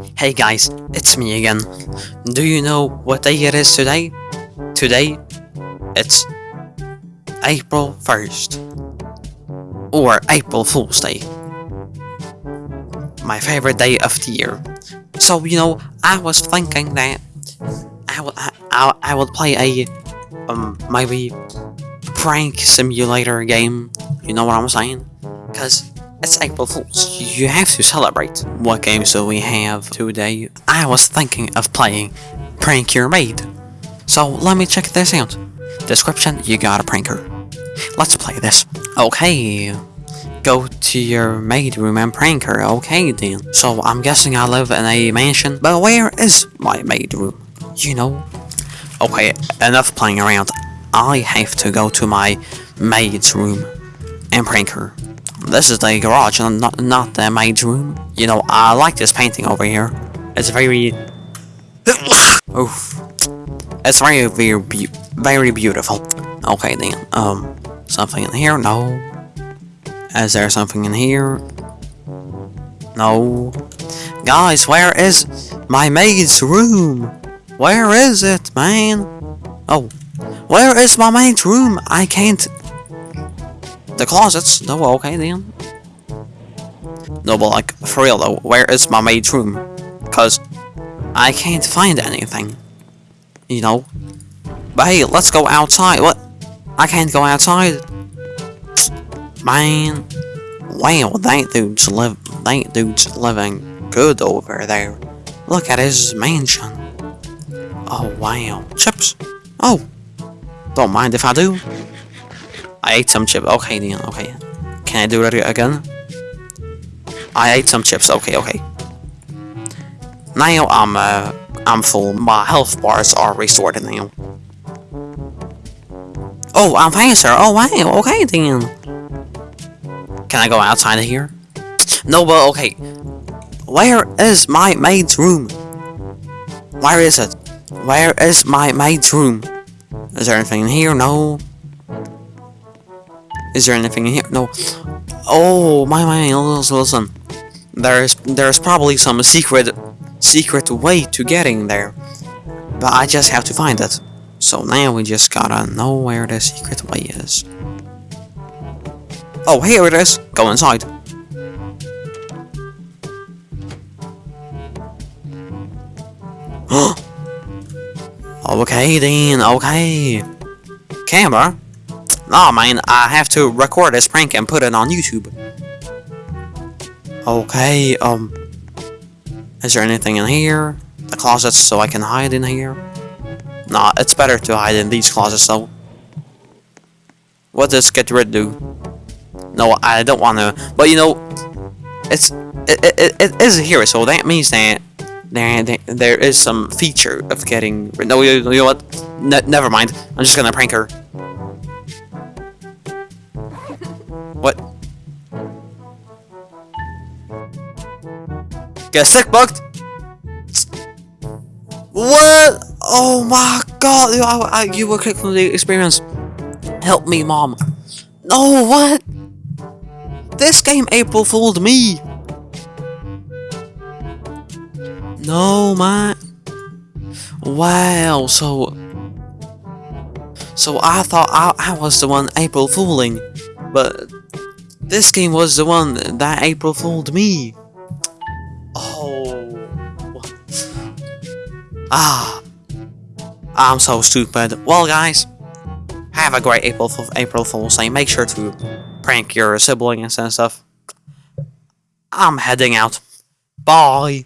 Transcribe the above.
Hey guys, it's me again. Do you know what day it is today? Today, it's April 1st. Or April Fool's Day. My favorite day of the year. So, you know, I was thinking that I would, I, I, would play a, um, maybe prank simulator game. You know what I'm saying? Because it's April Fool's. You have to celebrate. What games do we have today? I was thinking of playing Prank Your Maid. So let me check this out. Description, you got a pranker. Let's play this. Okay. Go to your maid room and prank her. Okay then. So I'm guessing I live in a mansion. But where is my maid room? You know. Okay, enough playing around. I have to go to my maid's room and prank her. This is the garage, and not not the maid's room. You know, I like this painting over here. It's very. Oof. It's very very be very beautiful. Okay then. Um, something in here? No. Is there something in here? No. Guys, where is my maid's room? Where is it, man? Oh, where is my maid's room? I can't the closets? No, okay then. No, but like, for real though, where is my maid's room? Cause I can't find anything. You know? But hey, let's go outside. What? I can't go outside. Man. Wow, that dude's live that dude's living good over there. Look at his mansion. Oh wow. Chips. Oh. Don't mind if I do. I ate some chips. Okay, then. Okay. Can I do it again? I ate some chips. Okay, okay. Now I'm uh, I'm full. My health bars are restored now. Oh, I'm fine, sir. Oh wow. Okay then. Can I go outside of here? No, but okay. Where is my maid's room? Where is it? Where is my maid's room? Is there anything in here? No. Is there anything in here? No. Oh, my, my, listen, listen. There's, there's probably some secret, secret way to getting there. But I just have to find it. So now we just gotta know where the secret way is. Oh, here it is. Go inside. okay then, okay. Camera? Oh man, I have to record this prank and put it on YouTube. Okay, um... Is there anything in here? The closets so I can hide in here? Nah, it's better to hide in these closets though. What does get rid do? No, I don't wanna... But you know... It's... It, it, it is here, so that means that... There, there, is some feature of getting... Rid No, you, you know what? Ne never mind. I'm just gonna prank her. Get sick bugged? What? Oh my god, you, I, you were kicked from the experience. Help me, mom. No, what? This game April fooled me. No, man. Wow, so... So I thought I, I was the one April fooling, but this game was the one that April fooled me. Ah. I'm so stupid. Well, guys, have a great April April Fool's Day. Make sure to prank your siblings and stuff. I'm heading out. Bye.